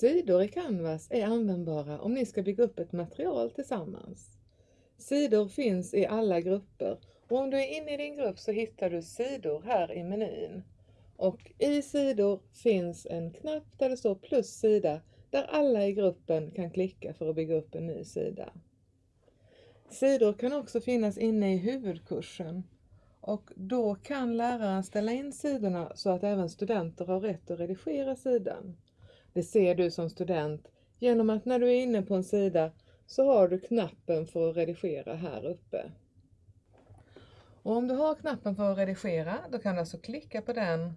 Sidor i Canvas är användbara om ni ska bygga upp ett material tillsammans. Sidor finns i alla grupper och om du är inne i din grupp så hittar du sidor här i menyn. Och i sidor finns en knapp där det står plus sida där alla i gruppen kan klicka för att bygga upp en ny sida. Sidor kan också finnas inne i huvudkursen och då kan läraren ställa in sidorna så att även studenter har rätt att redigera sidan. Det ser du som student genom att när du är inne på en sida så har du knappen för att redigera här uppe. Och om du har knappen för att redigera, då kan du alltså klicka på den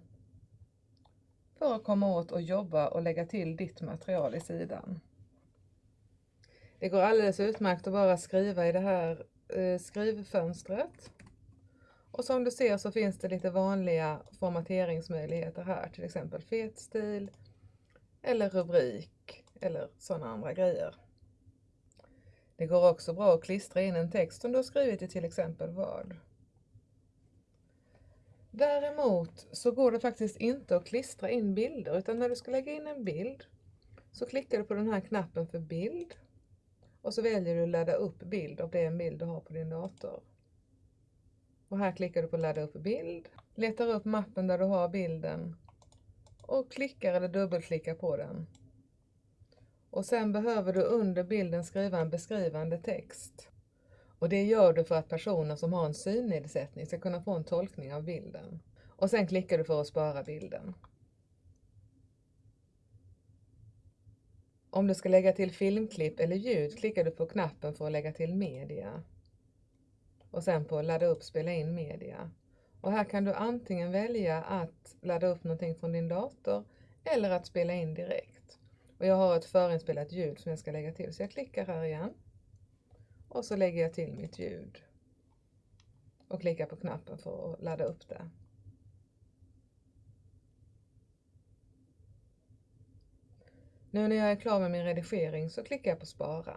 för att komma åt och jobba och lägga till ditt material i sidan. Det går alldeles utmärkt att bara skriva i det här eh, skrivfönstret. Och som du ser så finns det lite vanliga formateringsmöjligheter här, till exempel fetstil eller rubrik eller sådana andra grejer. Det går också bra att klistra in en text som du har skrivit i till exempel Word. Däremot så går det faktiskt inte att klistra in bilder utan när du ska lägga in en bild så klickar du på den här knappen för bild och så väljer du ladda upp bild om det är en bild du har på din dator. Och här klickar du på ladda upp bild, letar upp mappen där du har bilden och klickar eller dubbelklickar på den. Och sen behöver du under bilden skriva en beskrivande text. Och det gör du för att personer som har en synnedsättning ska kunna få en tolkning av bilden. Och sen klickar du för att spara bilden. Om du ska lägga till filmklipp eller ljud klickar du på knappen för att lägga till media. Och sen på ladda upp spela in media. Och här kan du antingen välja att ladda upp någonting från din dator eller att spela in direkt. Och jag har ett förinspelat ljud som jag ska lägga till så jag klickar här igen. Och så lägger jag till mitt ljud. Och klickar på knappen för att ladda upp det. Nu när jag är klar med min redigering så klickar jag på spara.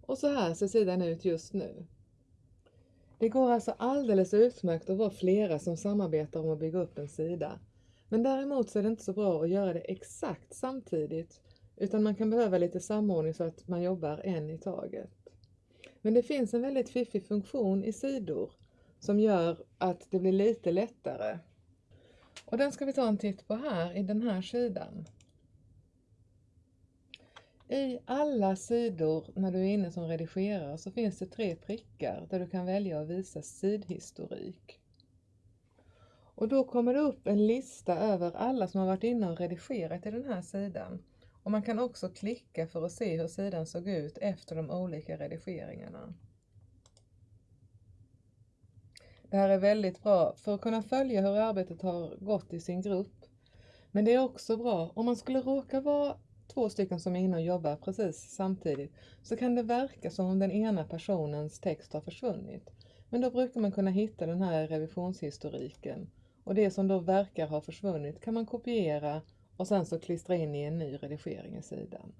Och så här ser sidan ut just nu. Det går alltså alldeles utmärkt att vara flera som samarbetar om att bygga upp en sida. Men däremot så är det inte så bra att göra det exakt samtidigt utan man kan behöva lite samordning så att man jobbar en i taget. Men det finns en väldigt fiffig funktion i sidor som gör att det blir lite lättare. Och den ska vi ta en titt på här i den här sidan. I alla sidor när du är inne som redigerare så finns det tre prickar där du kan välja att visa sidhistorik. Och då kommer det upp en lista över alla som har varit inne och redigerat i den här sidan. Och man kan också klicka för att se hur sidan såg ut efter de olika redigeringarna. Det här är väldigt bra för att kunna följa hur arbetet har gått i sin grupp. Men det är också bra om man skulle råka vara två stycken som är inne och jobbar precis samtidigt så kan det verka som om den ena personens text har försvunnit. Men då brukar man kunna hitta den här revisionshistoriken och det som då verkar ha försvunnit kan man kopiera och sen så klistra in i en ny redigering i sidan.